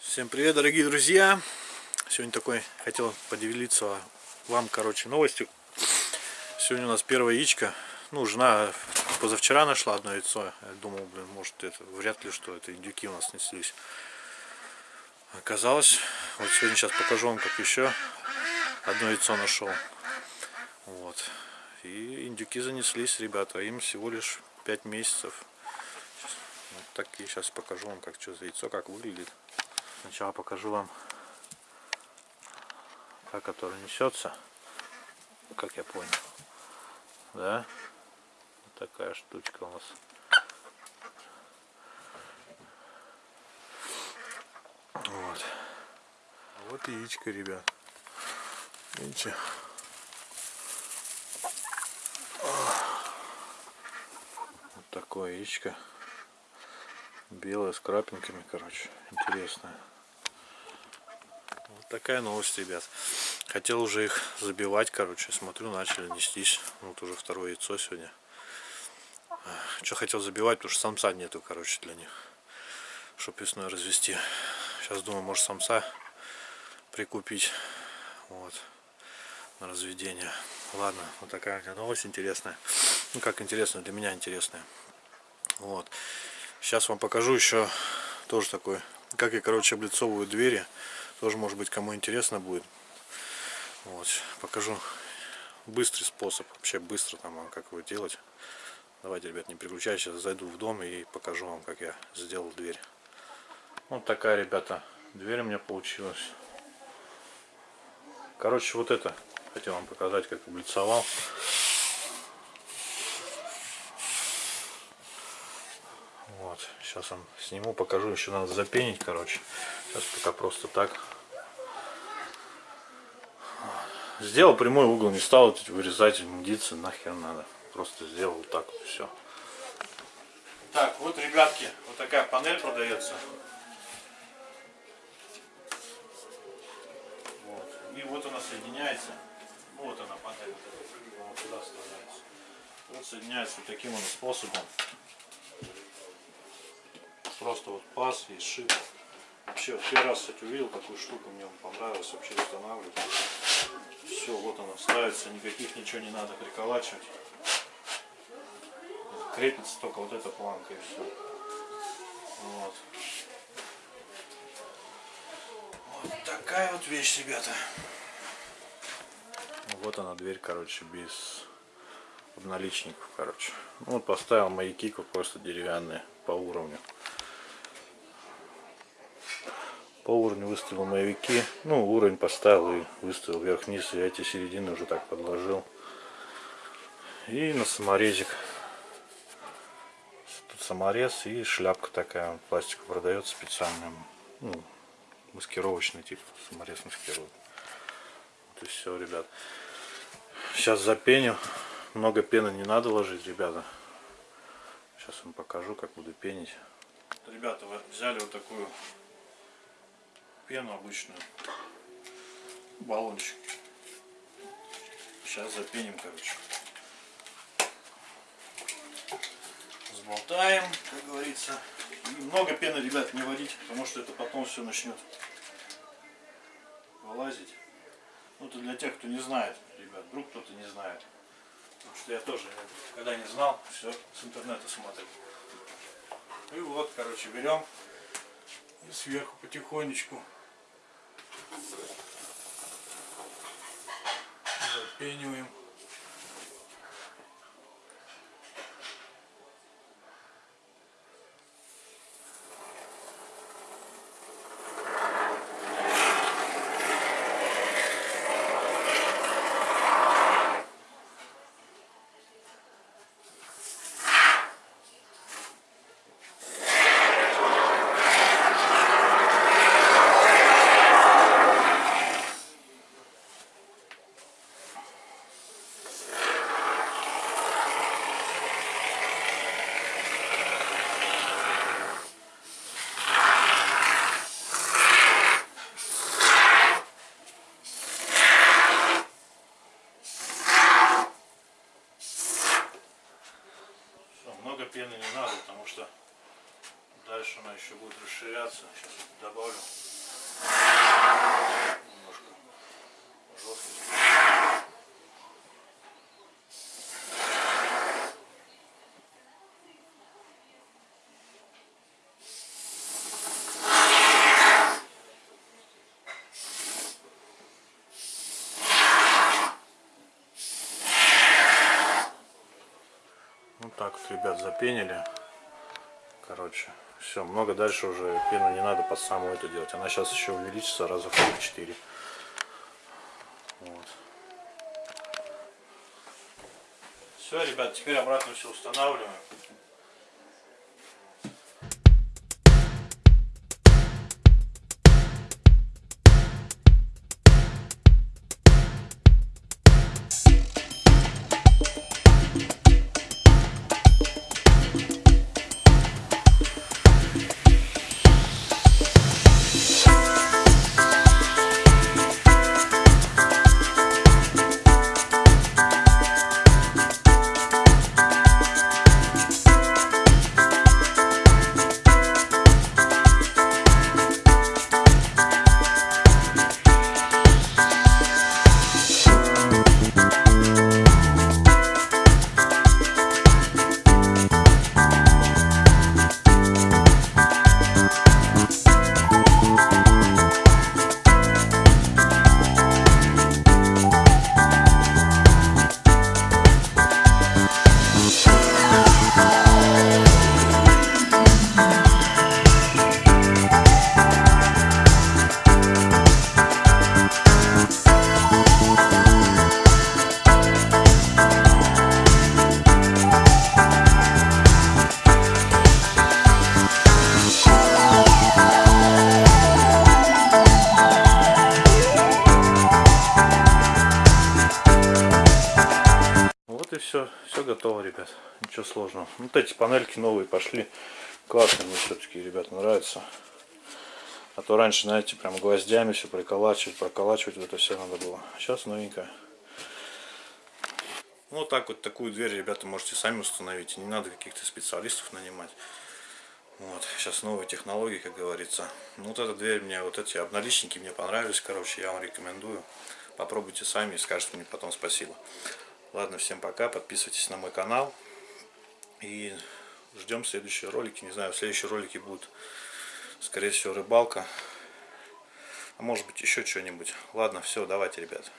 Всем привет, дорогие друзья! Сегодня такой хотел поделиться вам, короче, новостью. Сегодня у нас первое яичко. Ну, жена позавчера нашла одно яйцо. Я думал, блин, может это вряд ли что это индюки у нас неслись. Оказалось, вот сегодня сейчас покажу вам, как еще одно яйцо нашел. Вот. И индюки занеслись, ребята. Им всего лишь 5 месяцев. Вот и сейчас покажу вам, как что за яйцо, как выглядит. Сначала покажу вам, как которое несется, как я понял. Да? Вот такая штучка у нас. Вот. Вот яичко, ребят. Видите? Вот такое яичко. Белое с крапинками, короче. Интересное. Вот такая новость, ребят. Хотел уже их забивать, короче. Смотрю, начали нестись. Вот уже второе яйцо сегодня. Что хотел забивать, потому что самца нету, короче, для них. Чтоб весной развести. Сейчас думаю, может самца прикупить. Вот. На разведение. Ладно, вот такая у меня новость интересная. Ну как интересная, для меня интересная. Вот. Сейчас вам покажу еще тоже такой, как я, короче, облицовываю двери. Тоже, может быть, кому интересно будет. Вот, покажу быстрый способ, вообще быстро там, а как его делать. Давайте, ребят, не переключайтесь, зайду в дом и покажу вам, как я сделал дверь. Вот такая, ребята, дверь у меня получилась. Короче, вот это хотел вам показать, как облицовал. Вот, сейчас вам сниму, покажу, еще надо запенить, короче. Сейчас пока просто так. Сделал прямой угол, не стал вырезать, мудиться, нахер надо. Просто сделал так вот, все. Так, вот, ребятки, вот такая панель продается. Вот. И вот она соединяется. Вот она панель. Вот туда вставляется. Вот соединяется вот таким вот способом. Просто вот паз и шип. Вообще, первый раз, кстати, увидел такую штуку, мне понравилось вообще устанавливать. Все, вот она ставится, никаких ничего не надо приколачивать. Крепится только вот эта планка и все. Вот. Вот такая вот вещь, ребята. Вот она дверь, короче, без обналичников, короче. Ну, вот поставил маяки просто деревянные по уровню. По уровню выставил маевики. Ну, уровень поставил и выставил вверх-вниз. И эти середины уже так подложил. И на саморезик. Тут саморез и шляпка такая. Пластик продается специальным. Ну, маскировочный тип. Саморез маскирует. Вот и все, ребят. Сейчас запеню. Много пены не надо ложить, ребята. Сейчас вам покажу, как буду пенить. Ребята, вы взяли вот такую пену обычную, баллончик. Сейчас запеним, короче. Сболтаем, как говорится. И много пены, ребят, не водить, потому что это потом все начнет вылазить. Ну, это для тех, кто не знает, ребят, вдруг кто-то не знает. Потому что я тоже, когда не знал, все с интернета смотрел. И вот, короче, берем и сверху потихонечку запениваем. Потому что дальше она еще будет расширяться. Сейчас добавлю Ну так вот, ребят, запенили. Короче, все, много дальше уже пену не надо под самую это делать. Она сейчас еще увеличится раза в 4. Вот. Все, ребят, теперь обратно все устанавливаем. Все, все готово, ребят. Ничего сложного. Вот эти панельки новые пошли. Классные мне все-таки, ребята, нравятся. А то раньше, знаете, прям гвоздями все приколачивать, проколачивать, вот это все надо было. Сейчас новенькая. Ну, вот так вот такую дверь, ребята, можете сами установить. Не надо каких-то специалистов нанимать. Вот, сейчас новые технологии, как говорится. Ну, вот эта дверь мне, вот эти обналичники мне понравились, короче, я вам рекомендую. Попробуйте сами и скажете мне потом спасибо. Ладно, всем пока, подписывайтесь на мой канал. И ждем следующие ролики. Не знаю, следующие ролики будут, скорее всего, рыбалка. А может быть еще что-нибудь. Ладно, все, давайте, ребят.